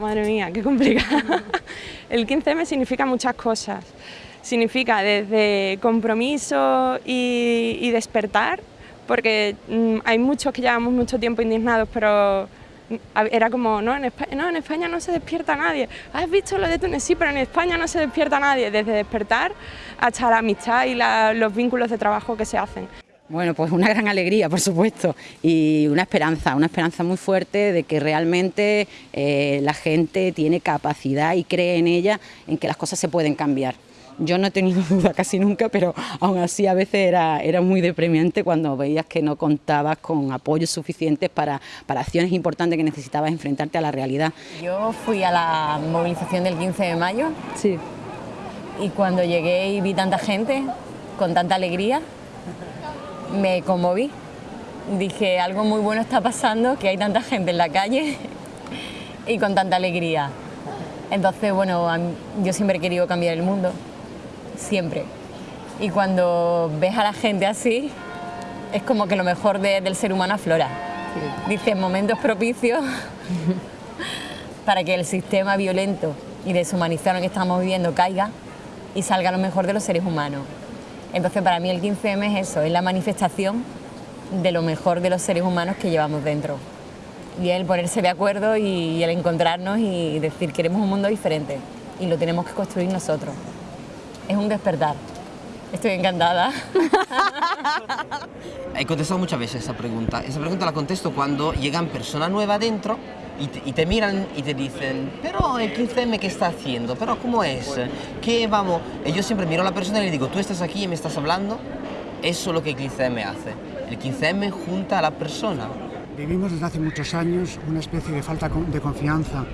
Madre mía, qué complicado. El 15M significa muchas cosas. Significa desde compromiso y, despertar, porque mm, hay muchos que llevamos mucho tiempo indignados, pero mm, era como, no en, España, no, en España no se despierta nadie. ¿Has visto lo de Túnez? Sí, pero en España no se despierta nadie. Desde despertar hasta la amistad y los vínculos de trabajo que se hacen. Bueno, pues una gran alegría, por supuesto, y una esperanza, una esperanza muy fuerte de que realmente eh, la gente tiene capacidad y cree en ella, en que las cosas se pueden cambiar. Yo no he tenido duda casi nunca, pero aún así a veces era, era muy deprimente cuando veías que no contabas con apoyos suficientes para, para acciones importantes que necesitabas enfrentarte a la realidad. Yo fui a la movilización del 15 de mayo sí. y cuando llegué y vi tanta gente con tanta alegría, me conmoví. Dije, algo muy bueno está pasando, que hay tanta gente en la calle y con tanta alegría. Entonces, bueno, yo siempre he querido cambiar el mundo, siempre. Y cuando ves a la gente así, es como que lo mejor del ser humano aflora. Dice, momentos propicios para que el sistema violento y deshumanizado que estamos viviendo caiga y salga lo mejor de los seres humanos. Entonces para mí el 15M es eso, es la manifestación de lo mejor de los seres humanos que llevamos dentro. Y el ponerse de acuerdo y el encontrarnos y decir queremos un mundo diferente y lo tenemos que construir nosotros. Es un despertar. Estoy encantada. He contestado muchas veces esa pregunta. Esa pregunta la contesto cuando llegan personas nuevas dentro y te, miran y te dicen, pero el 15M ¿qué está haciendo? ¿Pero cómo es? ¿Qué vamos? Y yo siempre miro a la persona y le digo, tú estás aquí y me estás hablando, eso es lo que el 15M hace. El 15M junta a la persona. Vivimos desde hace muchos años una especie de falta de confianza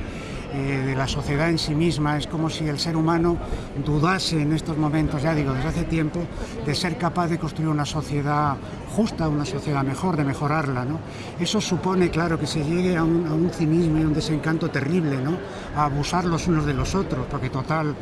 eh, de la sociedad en sí misma. Es como si el ser humano dudase en estos momentos, ya digo, desde hace tiempo, de ser capaz de construir una sociedad justa, una sociedad mejor, de mejorarla. ¿no? Eso supone, claro, que se llegue a un, cinismo y un desencanto terrible, ¿no? a abusar los unos de los otros, porque total,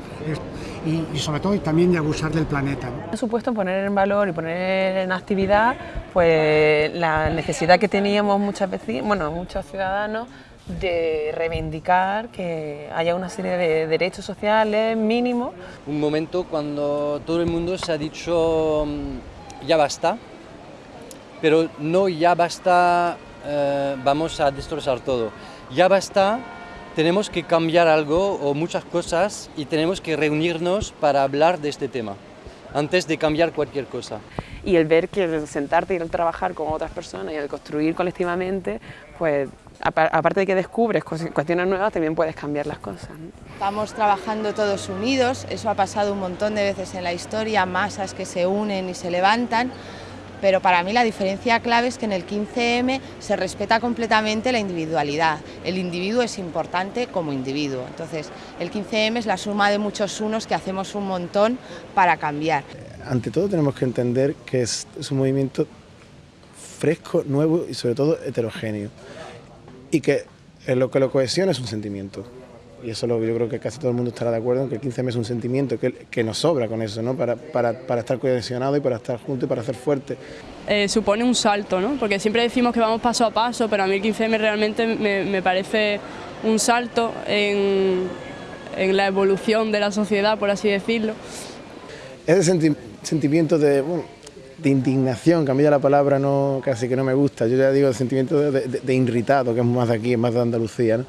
y, sobre todo también de abusar del planeta. Ha supuesto poner en valor y poner en actividad pues, la necesidad que teníamos muchas veces, bueno, muchos ciudadanos de reivindicar que haya una serie de derechos sociales mínimos. Un momento cuando todo el mundo se ha dicho mm, ya basta, pero no ya basta, eh, vamos a destrozar todo. Ya basta, tenemos que cambiar algo o muchas cosas y tenemos que reunirnos para hablar de este tema antes de cambiar cualquier cosa. Y el ver que el sentarte y el trabajar con otras personas y el construir colectivamente, pues aparte de que descubres cuestiones nuevas, también puedes cambiar las cosas. Estamos trabajando todos unidos, eso ha pasado un montón de veces en la historia, masas que se unen y se levantan, pero para mí la diferencia clave es que en el 15M se respeta completamente la individualidad. El individuo es importante como individuo, entonces el 15M es la suma de muchos unos que hacemos un montón para cambiar. Ante todo tenemos que entender que es, un movimiento fresco, nuevo y sobre todo heterogéneo y que lo que lo cohesiona es un sentimiento. Y eso lo, yo creo que casi todo el mundo estará de acuerdo en que el 15M es un sentimiento, que, que nos sobra con eso, ¿no? para, para, para estar cohesionado y para estar juntos y para ser fuertes. Eh, supone un salto, ¿no? porque siempre decimos que vamos paso a paso, pero a mí el 15M realmente me, me parece un salto en, en, la evolución de la sociedad, por así decirlo. Ese sentimiento de de indignación, que la palabra no, casi que no me gusta, yo ya digo el sentimiento de, irritado, que es más de aquí, es más de Andalucía, ¿no?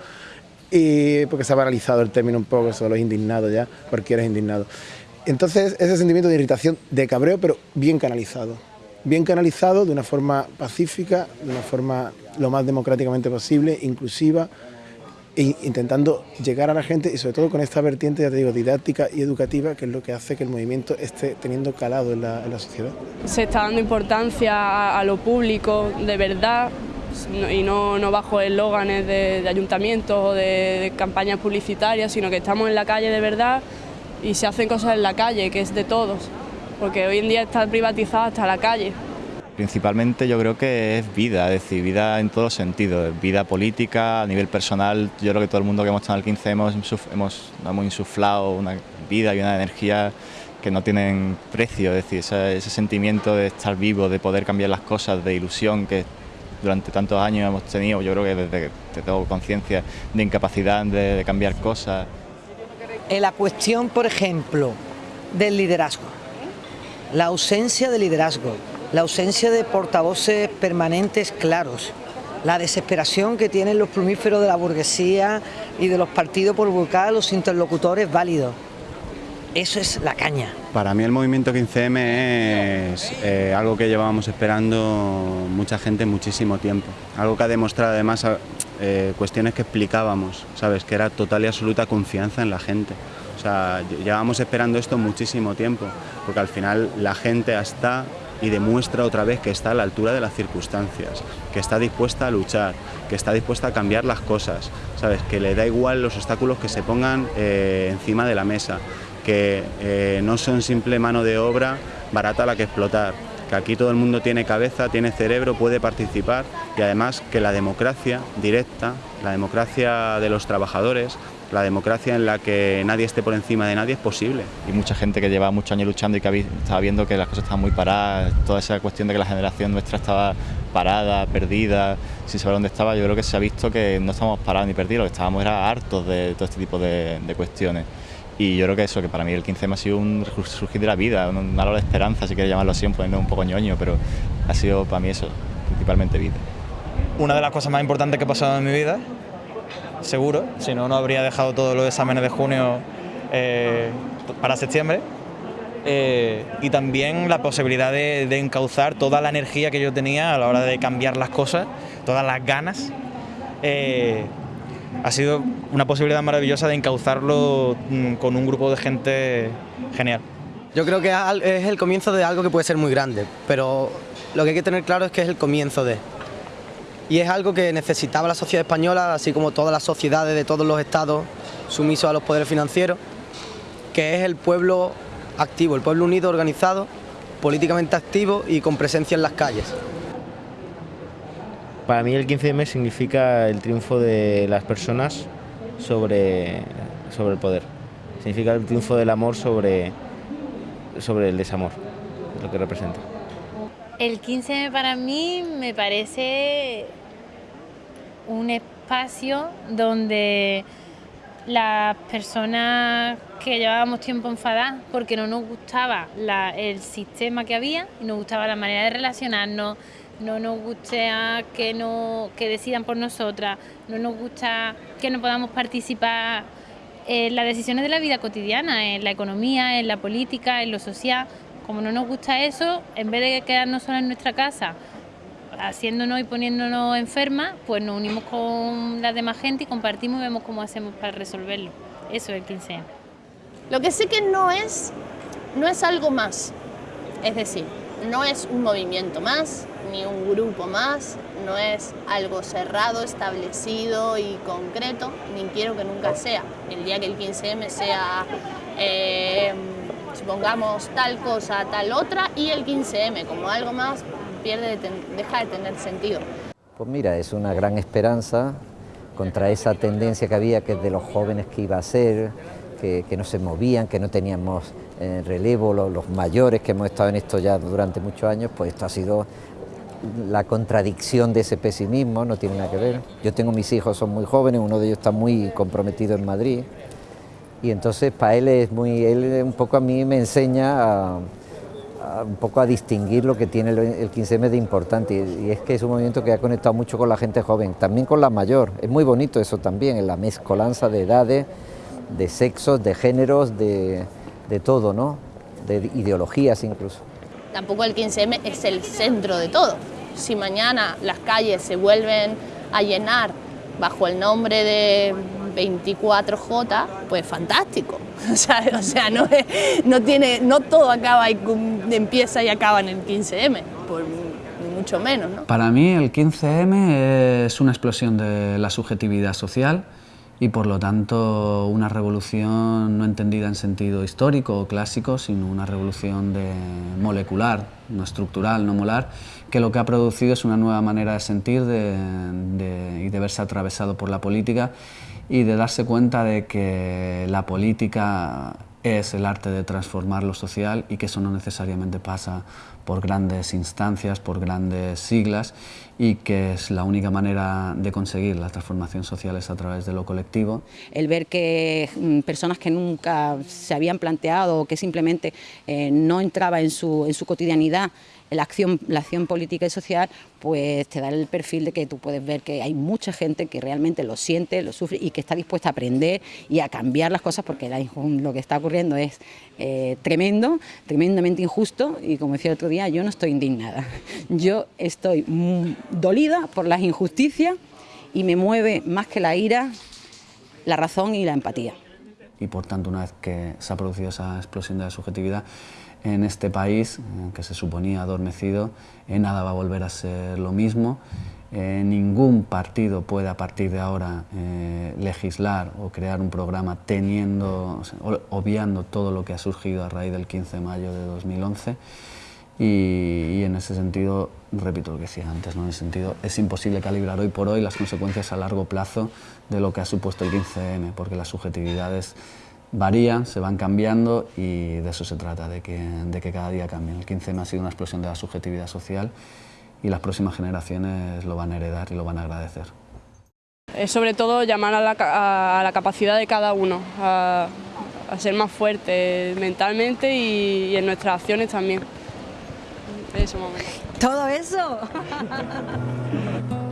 y porque se ha banalizado el término un poco, solo es indignado ya, cualquiera es indignado. Entonces, ese sentimiento de irritación, de cabreo, pero bien canalizado. Bien canalizado, de una forma pacífica, de una forma lo más democráticamente posible, inclusiva, intentando llegar a la gente y sobre todo con esta vertiente, ya te digo, didáctica y educativa, que es lo que hace que el movimiento esté teniendo calado en la, sociedad. Se está dando importancia a, lo público de verdad y no, no bajo eslóganes de, de, ayuntamientos o de, campañas publicitarias, sino que estamos en la calle de verdad y se hacen cosas en la calle, que es de todos, porque hoy en día está privatizada hasta la calle. Principalmente yo creo que es vida, es decir, vida en todos los sentidos, vida política, a nivel personal, yo creo que todo el mundo que hemos estado en el 15 hemos, hemos, hemos insuflado una vida y una energía que no tienen precio, es decir, ese, sentimiento de estar vivo, de poder cambiar las cosas, de ilusión que durante tantos años hemos tenido, yo creo que desde que tengo conciencia de incapacidad de, de cambiar cosas. En la cuestión, por ejemplo, del liderazgo, la ausencia de liderazgo, la ausencia de portavoces permanentes claros, la desesperación que tienen los plumíferos de la burguesía y de los partidos por buscar a los interlocutores válidos. Eso es la caña. Para mí el movimiento 15M es eh, algo que llevábamos esperando mucha gente muchísimo tiempo. Algo que ha demostrado además eh, cuestiones que explicábamos, ¿sabes? Que era total y absoluta confianza en la gente. O sea, llevábamos esperando esto muchísimo tiempo, porque al final la gente hasta y demuestra otra vez que está a la altura de las circunstancias, que está dispuesta a luchar, que está dispuesta a cambiar las cosas, ¿sabes? Que le da igual los obstáculos que se pongan eh, encima de la mesa, que eh, no son simple mano de obra barata la que explotar, que aquí todo el mundo tiene cabeza, tiene cerebro, puede participar y además que la democracia directa, la democracia de los trabajadores, la democracia en la que nadie esté por encima de nadie es posible. Y mucha gente que lleva muchos años luchando y que estaba viendo que las cosas estaban muy paradas, toda esa cuestión de que la generación nuestra estaba parada, perdida, sin saber dónde estaba, yo creo que se ha visto que no estamos parados ni perdidos, lo que estábamos era hartos de todo este tipo de, de cuestiones. Y yo creo que eso, que para mí el 15M ha sido un surgir de la vida, un halo de esperanza, si quieres llamarlo así, poniendo un poco ñoño, pero ha sido para mí eso, principalmente vida. Una de las cosas más importantes que he pasado en mi vida, seguro, si no, no habría dejado todos los exámenes de junio eh, para septiembre. Eh, y también la posibilidad de, de, encauzar toda la energía que yo tenía a la hora de cambiar las cosas, todas las ganas. Eh, ha sido una posibilidad maravillosa de encauzarlo mm, con un grupo de gente genial. Yo creo que es el comienzo de algo que puede ser muy grande, pero lo que hay que tener claro es que es el comienzo de. Y es algo que necesitaba la sociedad española, así como todas las sociedades de todos los estados sumisos a los poderes financieros, que es el pueblo activo, el pueblo unido, organizado, políticamente activo y con presencia en las calles. Para mí el 15M significa el triunfo de las personas sobre, sobre el poder. Significa el triunfo del amor sobre, sobre el desamor, lo que representa. El 15M para mí me parece un espacio donde las personas que llevábamos tiempo enfadadas porque no nos gustaba la, el sistema que había y nos gustaba la manera de relacionarnos, no nos gusta que, no, que decidan por nosotras, no nos gusta que no podamos participar en las decisiones de la vida cotidiana, en la economía, en la política, en lo social. Como no nos gusta eso, en vez de quedarnos solos en nuestra casa, haciéndonos y poniéndonos enfermas, pues nos unimos con la demás gente y compartimos y vemos cómo hacemos para resolverlo. Eso es el 15 Lo que sé que no es, no es algo más, es decir, no es un movimiento más, ni un grupo más, no es algo cerrado, establecido y concreto, ni quiero que nunca sea. El día que el 15M sea, eh, supongamos, tal cosa, tal otra, y el 15M como algo más, pierde, deja de tener sentido. Pues mira, es una gran esperanza contra esa tendencia que había que de los jóvenes que iba a ser, que, que no se movían, que no teníamos eh, relevo, los, los, mayores que hemos estado en esto ya durante muchos años, pues esto ha sido la contradicción de ese pesimismo, no tiene nada que ver. Yo tengo mis hijos, son muy jóvenes, uno de ellos está muy comprometido en Madrid, y entonces para él es muy, él un poco a mí me enseña a, un poco a distinguir lo que tiene el, el 15M de importante, y, y es que es un movimiento que ha conectado mucho con la gente joven, también con la mayor, es muy bonito eso también, en la mezcolanza de edades, de sexos, de géneros, de, de todo, ¿no? de ideologías incluso. Tampoco el 15M es el centro de todo. Si mañana las calles se vuelven a llenar bajo el nombre de 24J, pues fantástico. O o sea no, no, tiene, no todo acaba y empieza y acaba en el 15M, por mucho menos. ¿no? Para mí el 15M es una explosión de la subjetividad social y por lo tanto una revolución no entendida en sentido histórico o clásico, sino una revolución de molecular, no estructural, no molar, que lo que ha producido es una nueva manera de sentir y de verse atravesado por la política y de darse cuenta de que la política es el arte de transformar lo social y que eso no necesariamente pasa por grandes instancias, por grandes siglas y que es la única manera de conseguir la transformación social es a través de lo colectivo. El ver que mm, personas que nunca se habían planteado o que simplemente eh, no entraba en su, en su cotidianidad la acción, la acción política y social, pues te da el perfil de que tú puedes ver que hay mucha gente que realmente lo siente, lo sufre y que está dispuesta a aprender y a cambiar las cosas porque lo que está ocurriendo es eh, tremendo, tremendamente injusto y como decía el otro yo no estoy indignada, yo estoy dolida por las injusticias y me mueve más que la ira, la razón y la empatía. Y por tanto, una vez que se ha producido esa explosión de la subjetividad, en este país, que se suponía adormecido, eh, nada va a volver a ser lo mismo. Eh, ningún partido puede a partir de ahora eh, legislar o crear un programa teniendo, obviando todo lo que ha surgido a raíz del 15 de mayo de 2011 y, en ese sentido, repito lo que decía antes, ¿no? en ese sentido es imposible calibrar hoy por hoy las consecuencias a largo plazo de lo que ha supuesto el 15M, porque las subjetividades varían, se van cambiando y de eso se trata, de que, de que cada día cambien. El 15M ha sido una explosión de la subjetividad social y las próximas generaciones lo van a heredar y lo van a agradecer. Es sobre todo llamar a la, a la capacidad de cada uno, a, a, ser más fuerte mentalmente y, y en nuestras acciones también. ¿Todo eso?